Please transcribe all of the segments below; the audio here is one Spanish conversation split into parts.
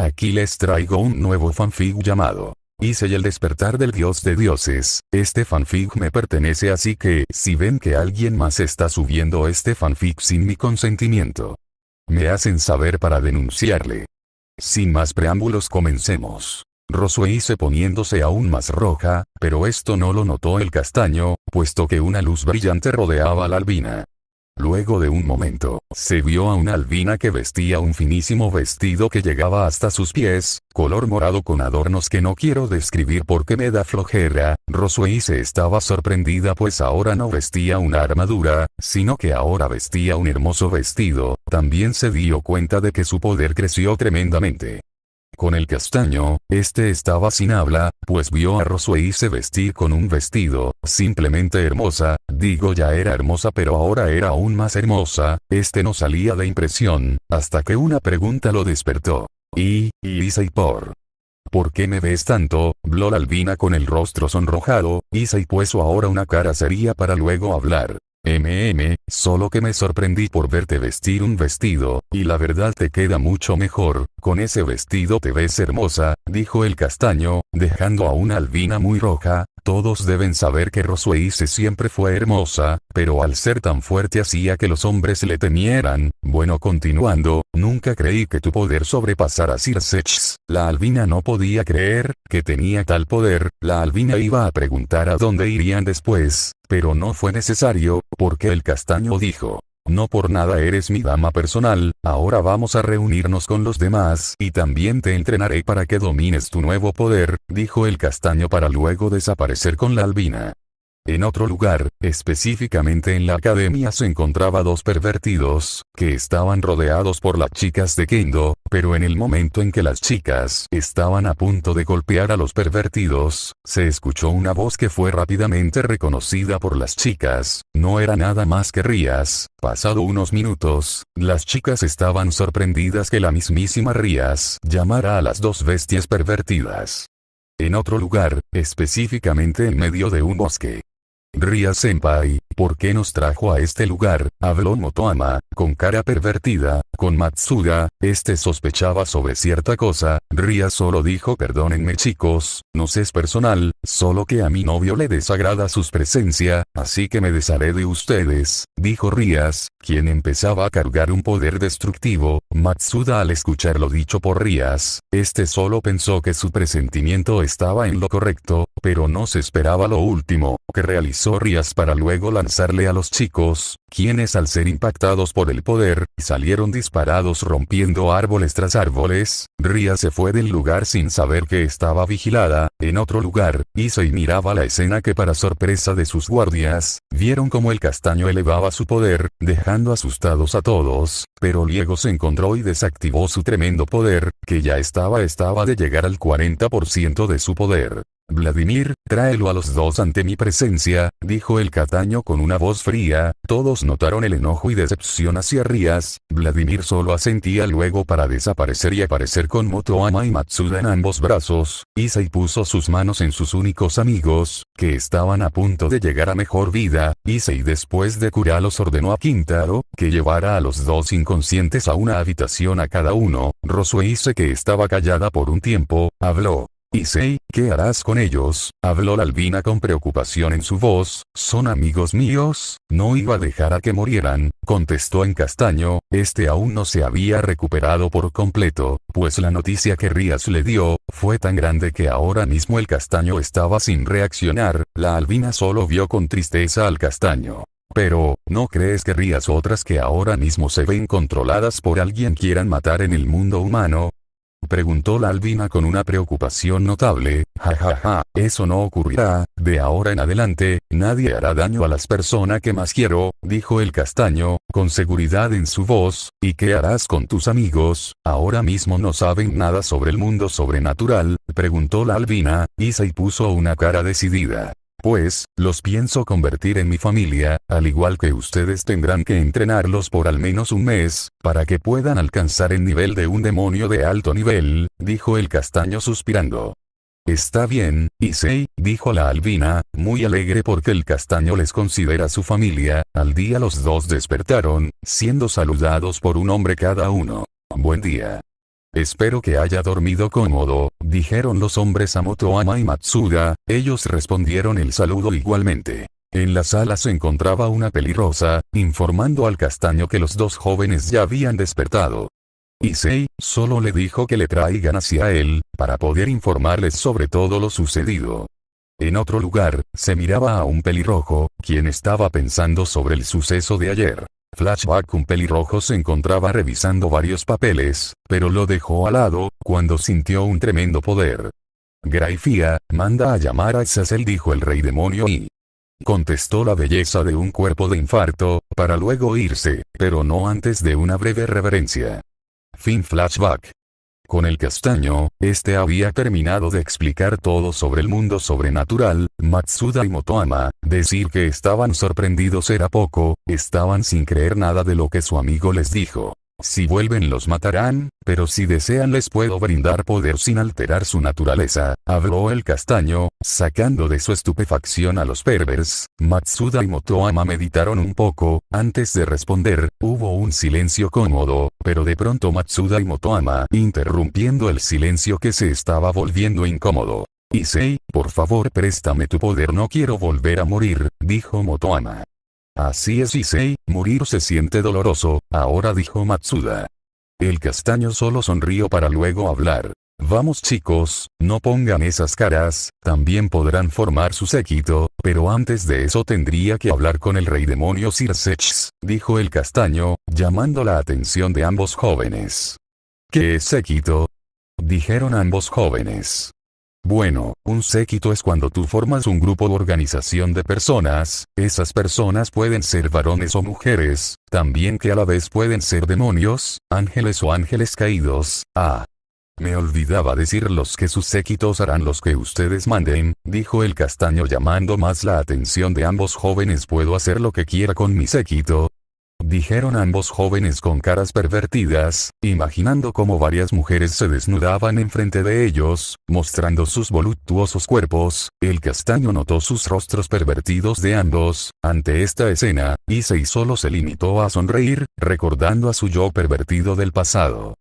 Aquí les traigo un nuevo fanfic llamado Hice el despertar del dios de dioses. Este fanfic me pertenece así que, si ven que alguien más está subiendo este fanfic sin mi consentimiento, me hacen saber para denunciarle. Sin más preámbulos comencemos. Rosueice poniéndose aún más roja, pero esto no lo notó el castaño, puesto que una luz brillante rodeaba a la albina. Luego de un momento, se vio a una albina que vestía un finísimo vestido que llegaba hasta sus pies, color morado con adornos que no quiero describir porque me da flojera, se estaba sorprendida pues ahora no vestía una armadura, sino que ahora vestía un hermoso vestido, también se dio cuenta de que su poder creció tremendamente. Con el castaño, este estaba sin habla, pues vio a Rosueice vestir con un vestido, simplemente hermosa, digo ya era hermosa pero ahora era aún más hermosa, este no salía de impresión, hasta que una pregunta lo despertó. Y, y y por. ¿Por qué me ves tanto? Blol Albina con el rostro sonrojado, y puso ahora una cara seria para luego hablar. MM, solo que me sorprendí por verte vestir un vestido, y la verdad te queda mucho mejor, con ese vestido te ves hermosa, dijo el castaño, dejando a una albina muy roja, todos deben saber que Rosueice siempre fue hermosa, pero al ser tan fuerte hacía que los hombres le temieran. Bueno continuando, nunca creí que tu poder sobrepasara a Circex. La albina no podía creer, que tenía tal poder, la albina iba a preguntar a dónde irían después, pero no fue necesario, porque el castaño dijo, no por nada eres mi dama personal, ahora vamos a reunirnos con los demás y también te entrenaré para que domines tu nuevo poder, dijo el castaño para luego desaparecer con la albina. En otro lugar, específicamente en la academia se encontraba dos pervertidos, que estaban rodeados por las chicas de Kendo, pero en el momento en que las chicas estaban a punto de golpear a los pervertidos, se escuchó una voz que fue rápidamente reconocida por las chicas, no era nada más que Rías, pasado unos minutos, las chicas estaban sorprendidas que la mismísima Rías llamara a las dos bestias pervertidas. En otro lugar, específicamente en medio de un bosque, Ria Senpai, ¿por qué nos trajo a este lugar? Habló Motoama, con cara pervertida, con Matsuda, este sospechaba sobre cierta cosa, Ria solo dijo perdónenme chicos, no sé es personal, solo que a mi novio le desagrada su presencia, así que me desharé de ustedes, dijo Rías, quien empezaba a cargar un poder destructivo, Matsuda al escuchar lo dicho por Rías, este solo pensó que su presentimiento estaba en lo correcto, pero no se esperaba lo último, que realizó Rías para luego lanzarle a los chicos, quienes al ser impactados por el poder, salieron disparados rompiendo árboles tras árboles, Rías se fue del lugar sin saber que estaba vigilada, en otro lugar, y miraba la escena que para sorpresa de sus guardias, vieron como el castaño elevaba su poder, dejando asustados a todos, pero luego se encontró y desactivó su tremendo poder, que ya estaba estaba de llegar al 40% de su poder. Vladimir, tráelo a los dos ante mi presencia, dijo el Cataño con una voz fría, todos notaron el enojo y decepción hacia Rías, Vladimir solo asentía luego para desaparecer y aparecer con Motoama y Matsuda en ambos brazos, Isai puso sus manos en sus únicos amigos, que estaban a punto de llegar a mejor vida, Isai después de curarlos ordenó a Quintaro, que llevara a los dos inconscientes a una habitación a cada uno, Rosueise que estaba callada por un tiempo, habló. Issei, ¿qué harás con ellos? Habló la albina con preocupación en su voz, ¿son amigos míos? No iba a dejar a que murieran, contestó en castaño, este aún no se había recuperado por completo, pues la noticia que Rías le dio, fue tan grande que ahora mismo el castaño estaba sin reaccionar, la albina solo vio con tristeza al castaño. Pero, ¿no crees que Rías otras que ahora mismo se ven controladas por alguien quieran matar en el mundo humano? Preguntó la albina con una preocupación notable, jajaja, ja, ja, eso no ocurrirá, de ahora en adelante, nadie hará daño a las personas que más quiero, dijo el castaño, con seguridad en su voz, ¿y qué harás con tus amigos? Ahora mismo no saben nada sobre el mundo sobrenatural, preguntó la albina, y puso una cara decidida. Pues, los pienso convertir en mi familia, al igual que ustedes tendrán que entrenarlos por al menos un mes, para que puedan alcanzar el nivel de un demonio de alto nivel, dijo el castaño suspirando. Está bien, Issei, dijo la albina, muy alegre porque el castaño les considera su familia, al día los dos despertaron, siendo saludados por un hombre cada uno. Buen día. Espero que haya dormido cómodo, dijeron los hombres a Motoama y Matsuda, ellos respondieron el saludo igualmente. En la sala se encontraba una pelirrosa, informando al castaño que los dos jóvenes ya habían despertado. Issei, solo le dijo que le traigan hacia él, para poder informarles sobre todo lo sucedido. En otro lugar, se miraba a un pelirrojo, quien estaba pensando sobre el suceso de ayer. Flashback un pelirrojo se encontraba revisando varios papeles, pero lo dejó al lado, cuando sintió un tremendo poder. Graifia, manda a llamar a Sassel dijo el rey demonio y, Contestó la belleza de un cuerpo de infarto, para luego irse, pero no antes de una breve reverencia. Fin flashback. Con el castaño, este había terminado de explicar todo sobre el mundo sobrenatural, Matsuda y Motoama, decir que estaban sorprendidos era poco, estaban sin creer nada de lo que su amigo les dijo. Si vuelven los matarán, pero si desean les puedo brindar poder sin alterar su naturaleza, habló el castaño, sacando de su estupefacción a los pervers, Matsuda y Motoama meditaron un poco, antes de responder, hubo un silencio cómodo, pero de pronto Matsuda y Motoama interrumpiendo el silencio que se estaba volviendo incómodo. Issei, por favor préstame tu poder no quiero volver a morir, dijo Motoama. Así es Issei, morir se siente doloroso, ahora dijo Matsuda. El castaño solo sonrió para luego hablar. Vamos chicos, no pongan esas caras, también podrán formar su séquito, pero antes de eso tendría que hablar con el rey demonio Sirsex, dijo el castaño, llamando la atención de ambos jóvenes. ¿Qué es séquito? Dijeron ambos jóvenes. Bueno, un séquito es cuando tú formas un grupo o organización de personas, esas personas pueden ser varones o mujeres, también que a la vez pueden ser demonios, ángeles o ángeles caídos, ah. Me olvidaba decirlos que sus séquitos harán los que ustedes manden, dijo el castaño llamando más la atención de ambos jóvenes puedo hacer lo que quiera con mi séquito, dijeron ambos jóvenes con caras pervertidas, imaginando cómo varias mujeres se desnudaban enfrente de ellos, mostrando sus voluptuosos cuerpos, el castaño notó sus rostros pervertidos de ambos, ante esta escena, y solo se limitó a sonreír, recordando a su yo pervertido del pasado.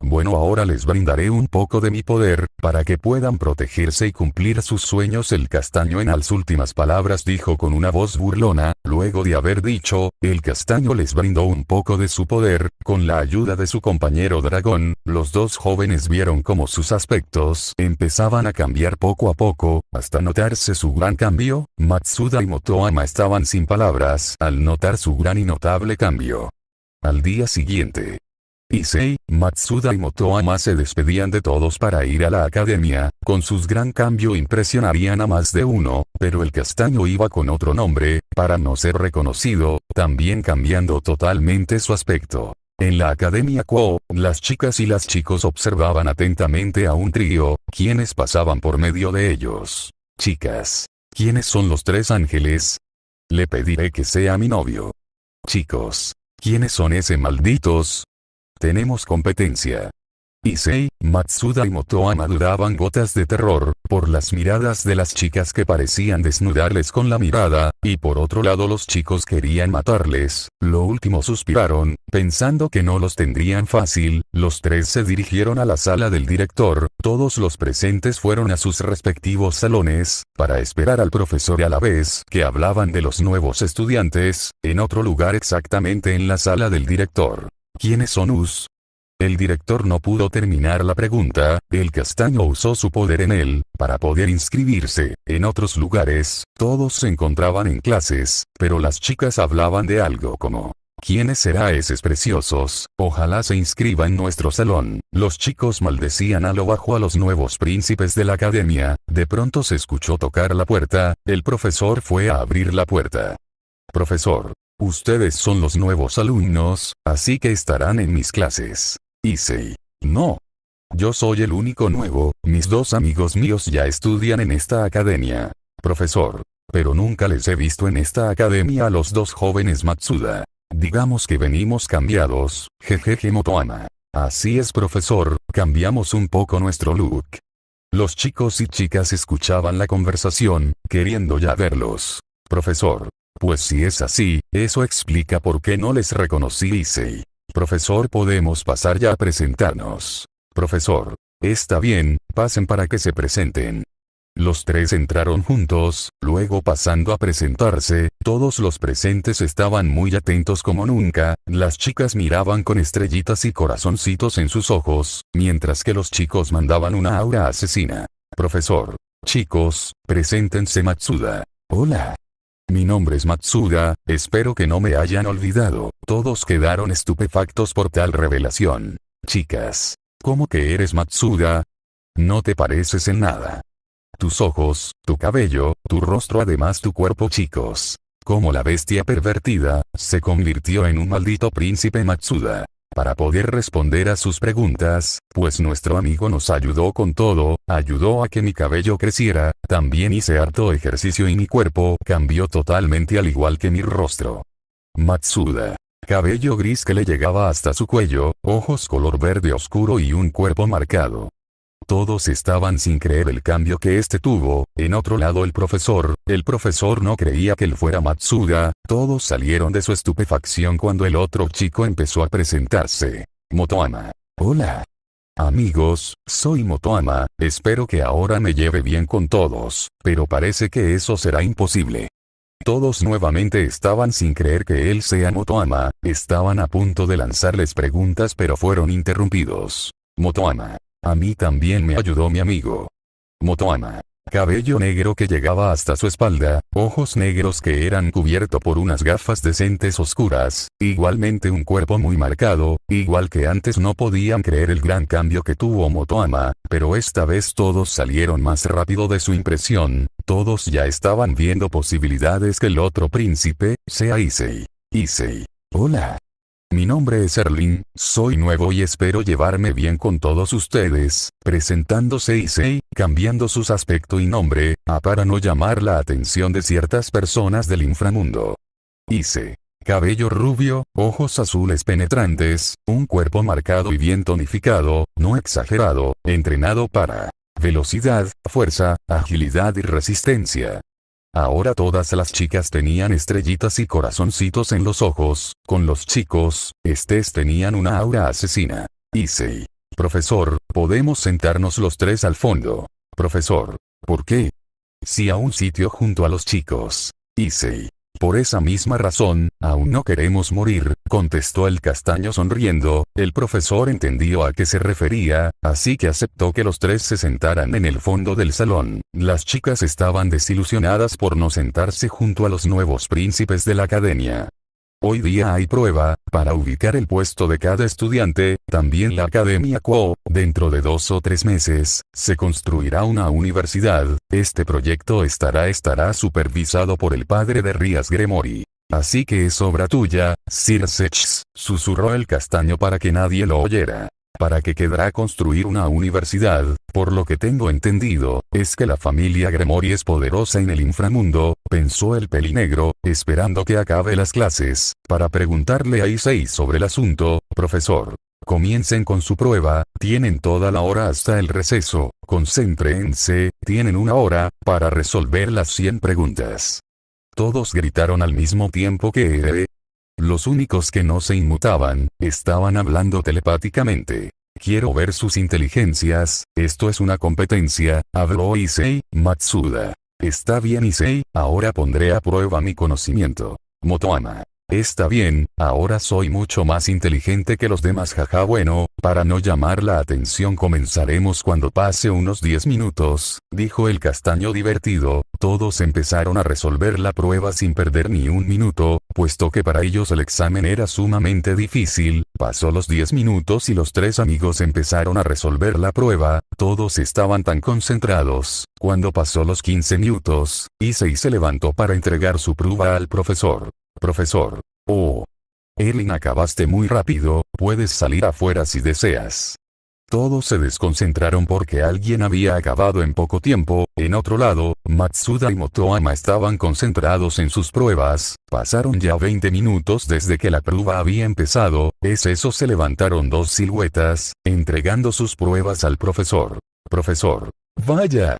Bueno ahora les brindaré un poco de mi poder, para que puedan protegerse y cumplir sus sueños. El castaño en las últimas palabras dijo con una voz burlona, luego de haber dicho, el castaño les brindó un poco de su poder, con la ayuda de su compañero dragón, los dos jóvenes vieron cómo sus aspectos empezaban a cambiar poco a poco, hasta notarse su gran cambio, Matsuda y Motoama estaban sin palabras al notar su gran y notable cambio. Al día siguiente, Issei, Matsuda y Motoama se despedían de todos para ir a la academia, con sus gran cambio impresionarían a más de uno, pero el castaño iba con otro nombre, para no ser reconocido, también cambiando totalmente su aspecto. En la Academia Quo, las chicas y las chicos observaban atentamente a un trío, quienes pasaban por medio de ellos. Chicas. ¿Quiénes son los tres ángeles? Le pediré que sea mi novio. Chicos. ¿Quiénes son ese malditos? Tenemos competencia. Issei, Matsuda y Motoama dudaban gotas de terror, por las miradas de las chicas que parecían desnudarles con la mirada, y por otro lado los chicos querían matarles, lo último suspiraron, pensando que no los tendrían fácil, los tres se dirigieron a la sala del director, todos los presentes fueron a sus respectivos salones, para esperar al profesor a la vez que hablaban de los nuevos estudiantes, en otro lugar exactamente en la sala del director. ¿Quiénes son Us? El director no pudo terminar la pregunta, el castaño usó su poder en él, para poder inscribirse. En otros lugares, todos se encontraban en clases, pero las chicas hablaban de algo como, ¿Quiénes será esos preciosos? Ojalá se inscriba en nuestro salón. Los chicos maldecían a lo bajo a los nuevos príncipes de la academia, de pronto se escuchó tocar la puerta, el profesor fue a abrir la puerta. Profesor. Ustedes son los nuevos alumnos, así que estarán en mis clases. Issei. No. Yo soy el único nuevo, mis dos amigos míos ya estudian en esta academia. Profesor. Pero nunca les he visto en esta academia a los dos jóvenes Matsuda. Digamos que venimos cambiados, jejeje Motoama. Así es profesor, cambiamos un poco nuestro look. Los chicos y chicas escuchaban la conversación, queriendo ya verlos. Profesor, pues si es así, eso explica por qué no les reconocí Issei. Profesor podemos pasar ya a presentarnos. Profesor. Está bien, pasen para que se presenten. Los tres entraron juntos, luego pasando a presentarse, todos los presentes estaban muy atentos como nunca, las chicas miraban con estrellitas y corazoncitos en sus ojos, mientras que los chicos mandaban una aura asesina. Profesor. Chicos, preséntense Matsuda. Hola. Mi nombre es Matsuda, espero que no me hayan olvidado. Todos quedaron estupefactos por tal revelación. Chicas. ¿Cómo que eres Matsuda? No te pareces en nada. Tus ojos, tu cabello, tu rostro además tu cuerpo chicos. Como la bestia pervertida, se convirtió en un maldito príncipe Matsuda. Para poder responder a sus preguntas, pues nuestro amigo nos ayudó con todo, ayudó a que mi cabello creciera, también hice harto ejercicio y mi cuerpo cambió totalmente al igual que mi rostro. Matsuda. Cabello gris que le llegaba hasta su cuello, ojos color verde oscuro y un cuerpo marcado. Todos estaban sin creer el cambio que este tuvo, en otro lado el profesor, el profesor no creía que él fuera Matsuda, todos salieron de su estupefacción cuando el otro chico empezó a presentarse. Motoama. Hola. Amigos, soy Motoama, espero que ahora me lleve bien con todos, pero parece que eso será imposible. Todos nuevamente estaban sin creer que él sea Motoama, estaban a punto de lanzarles preguntas pero fueron interrumpidos. Motoama. A mí también me ayudó mi amigo. Motoama. Cabello negro que llegaba hasta su espalda, ojos negros que eran cubierto por unas gafas decentes oscuras, igualmente un cuerpo muy marcado, igual que antes no podían creer el gran cambio que tuvo Motoama, pero esta vez todos salieron más rápido de su impresión, todos ya estaban viendo posibilidades que el otro príncipe, sea Issei. Issei. Hola. Mi nombre es Erling, soy nuevo y espero llevarme bien con todos ustedes, presentándose Issei, cambiando sus aspecto y nombre, a para no llamar la atención de ciertas personas del inframundo. Issei. Cabello rubio, ojos azules penetrantes, un cuerpo marcado y bien tonificado, no exagerado, entrenado para velocidad, fuerza, agilidad y resistencia. Ahora todas las chicas tenían estrellitas y corazoncitos en los ojos, con los chicos, estés tenían una aura asesina. Issei. Profesor, podemos sentarnos los tres al fondo. Profesor. ¿Por qué? Si a un sitio junto a los chicos. Issei. Por esa misma razón, aún no queremos morir, contestó el castaño sonriendo, el profesor entendió a qué se refería, así que aceptó que los tres se sentaran en el fondo del salón. Las chicas estaban desilusionadas por no sentarse junto a los nuevos príncipes de la academia. Hoy día hay prueba, para ubicar el puesto de cada estudiante, también la Academia Quo, dentro de dos o tres meses, se construirá una universidad, este proyecto estará estará supervisado por el padre de Rías Gremori. Así que es obra tuya, Sir Sechs, susurró el castaño para que nadie lo oyera para que quedará construir una universidad, por lo que tengo entendido, es que la familia Gremori es poderosa en el inframundo, pensó el pelinegro, esperando que acabe las clases, para preguntarle a Issei sobre el asunto, profesor. Comiencen con su prueba, tienen toda la hora hasta el receso, concéntrense, tienen una hora, para resolver las 100 preguntas. Todos gritaron al mismo tiempo que los únicos que no se inmutaban, estaban hablando telepáticamente. Quiero ver sus inteligencias, esto es una competencia, habló Issei, Matsuda. Está bien Issei, ahora pondré a prueba mi conocimiento. Motoama. Está bien, ahora soy mucho más inteligente que los demás jaja. Bueno, para no llamar la atención comenzaremos cuando pase unos 10 minutos, dijo el castaño divertido, todos empezaron a resolver la prueba sin perder ni un minuto, puesto que para ellos el examen era sumamente difícil, pasó los 10 minutos y los tres amigos empezaron a resolver la prueba, todos estaban tan concentrados, cuando pasó los 15 minutos, Issei se levantó para entregar su prueba al profesor. Profesor. Oh. Erling acabaste muy rápido, puedes salir afuera si deseas. Todos se desconcentraron porque alguien había acabado en poco tiempo, en otro lado, Matsuda y Motoama estaban concentrados en sus pruebas, pasaron ya 20 minutos desde que la prueba había empezado, es eso se levantaron dos siluetas, entregando sus pruebas al profesor. Profesor. Vaya.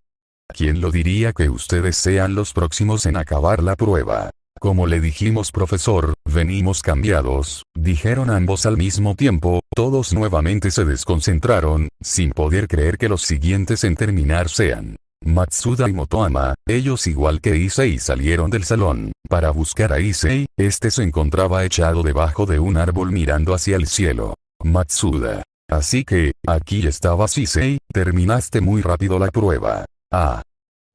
¿Quién lo diría que ustedes sean los próximos en acabar la prueba? Como le dijimos profesor, venimos cambiados, dijeron ambos al mismo tiempo, todos nuevamente se desconcentraron, sin poder creer que los siguientes en terminar sean Matsuda y Motoama, ellos igual que Issei salieron del salón, para buscar a Issei, este se encontraba echado debajo de un árbol mirando hacia el cielo. Matsuda. Así que, aquí estabas Issei, terminaste muy rápido la prueba. Ah.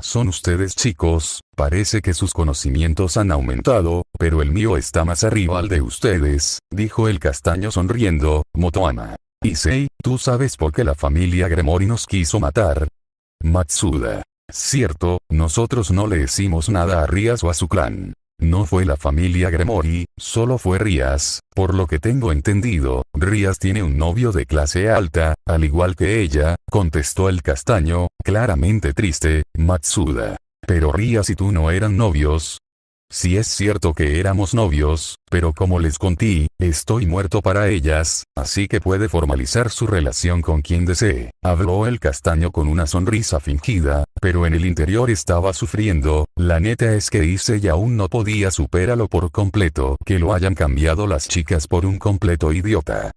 Son ustedes chicos, parece que sus conocimientos han aumentado, pero el mío está más arriba al de ustedes, dijo el castaño sonriendo, Motoama. Issei, ¿tú sabes por qué la familia Gremori nos quiso matar? Matsuda. Cierto, nosotros no le hicimos nada a Rías o a su clan. No fue la familia Gremori, solo fue Rías, por lo que tengo entendido, Rías tiene un novio de clase alta, al igual que ella, contestó el castaño, claramente triste, Matsuda. Pero Rías y tú no eran novios, si es cierto que éramos novios, pero como les conté, estoy muerto para ellas, así que puede formalizar su relación con quien desee. Habló el castaño con una sonrisa fingida, pero en el interior estaba sufriendo, la neta es que hice y aún no podía superarlo por completo, que lo hayan cambiado las chicas por un completo idiota.